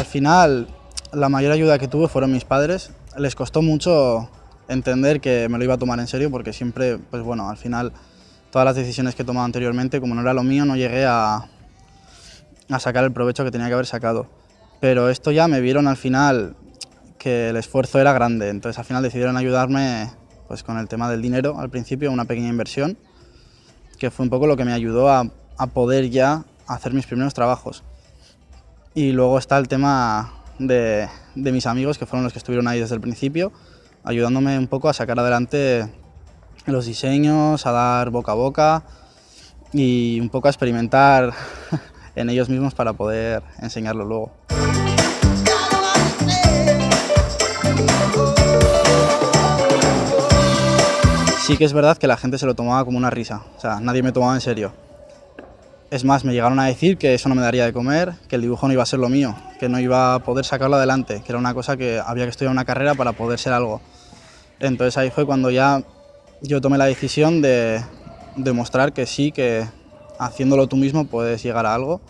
Al final, la mayor ayuda que tuve fueron mis padres. Les costó mucho entender que me lo iba a tomar en serio porque siempre, pues bueno, al final todas las decisiones que he tomado anteriormente, como no era lo mío, no llegué a, sacar el provecho que tenía que haber sacado. Pero esto ya me vieron al final que el esfuerzo era grande, entonces al final decidieron ayudarme pues con el tema del dinero al principio, una pequeña inversión, que fue un poco lo que me ayudó a poder ya hacer mis primeros trabajos. Y luego está el tema de, de mis amigos, que fueron los que estuvieron ahí desde el principio, ayudándome un poco a sacar adelante los diseños, a dar boca a boca y un poco a experimentar en ellos mismos para poder enseñarlo luego. Sí que es verdad que la gente se lo tomaba como una risa, o sea, nadie me tomaba en serio. Es más, me llegaron a decir que eso no me daría de comer, que el dibujo no iba a ser lo mío, que no iba a poder sacarlo adelante, que era una cosa que había que estudiar una carrera para poder ser algo. Entonces ahí fue cuando ya yo tomé la decisión de demostrar que sí, que haciéndolo tú mismo puedes llegar a algo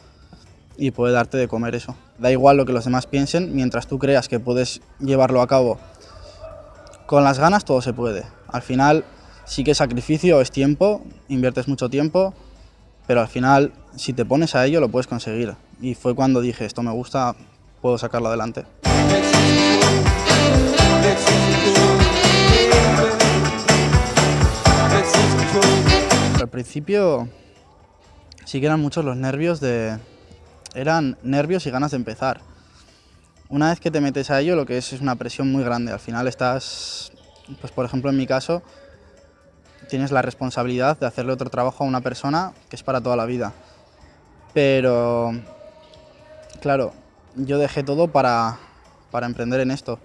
y puede darte de comer eso. Da igual lo que los demás piensen, mientras tú creas que puedes llevarlo a cabo con las ganas, todo se puede. Al final sí que sacrificio, es tiempo, inviertes mucho tiempo, pero al final si te pones a ello lo puedes conseguir. Y fue cuando dije, esto me gusta, puedo sacarlo adelante. Al principio sí que eran muchos los nervios de... eran nervios y ganas de empezar. Una vez que te metes a ello lo que es es una presión muy grande. Al final estás, pues por ejemplo en mi caso, tienes la responsabilidad de hacerle otro trabajo a una persona que es para toda la vida. Pero, claro, yo dejé todo para, para emprender en esto.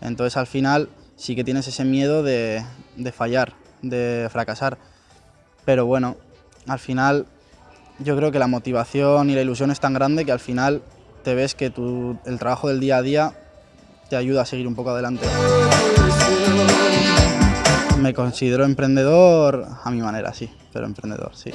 Entonces al final sí que tienes ese miedo de, de fallar, de fracasar. Pero bueno, al final yo creo que la motivación y la ilusión es tan grande que al final te ves que tu, el trabajo del día a día te ayuda a seguir un poco adelante. Considero emprendedor a mi manera, sí, pero emprendedor, sí.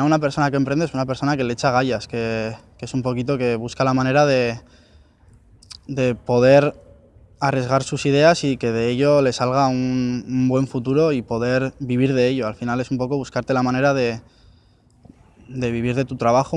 Una persona que emprende es una persona que le echa gallas, que, es un poquito que busca la manera de, de, poder arriesgar sus ideas y que de ello le salga un, un, buen futuro y poder vivir de ello. Al final es un poco buscarte la manera de, de vivir de tu trabajo.